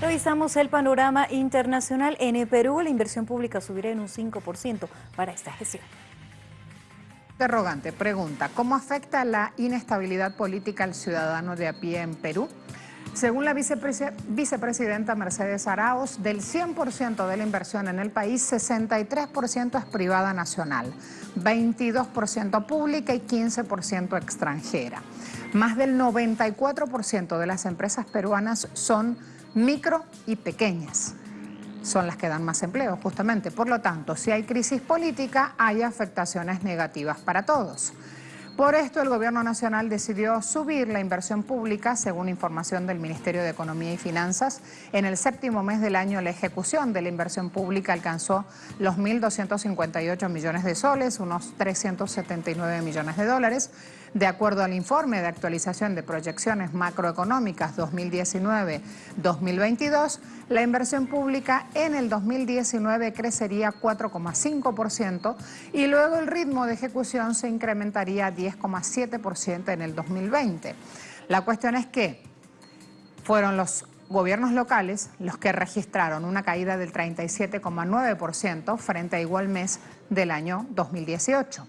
Revisamos el panorama internacional. En Perú la inversión pública subirá en un 5% para esta gestión. Interrogante, pregunta, ¿cómo afecta la inestabilidad política al ciudadano de a pie en Perú? Según la vicepresidenta Mercedes Arauz, del 100% de la inversión en el país, 63% es privada nacional, 22% pública y 15% extranjera. Más del 94% de las empresas peruanas son micro y pequeñas. Son las que dan más empleo, justamente. Por lo tanto, si hay crisis política, hay afectaciones negativas para todos. Por esto, el Gobierno Nacional decidió subir la inversión pública, según información del Ministerio de Economía y Finanzas. En el séptimo mes del año, la ejecución de la inversión pública alcanzó los 1.258 millones de soles, unos 379 millones de dólares. De acuerdo al informe de actualización de proyecciones macroeconómicas 2019-2022, la inversión pública en el 2019 crecería 4,5% y luego el ritmo de ejecución se incrementaría a 10,7% en el 2020. La cuestión es que fueron los gobiernos locales los que registraron una caída del 37,9% frente a igual mes del año 2018.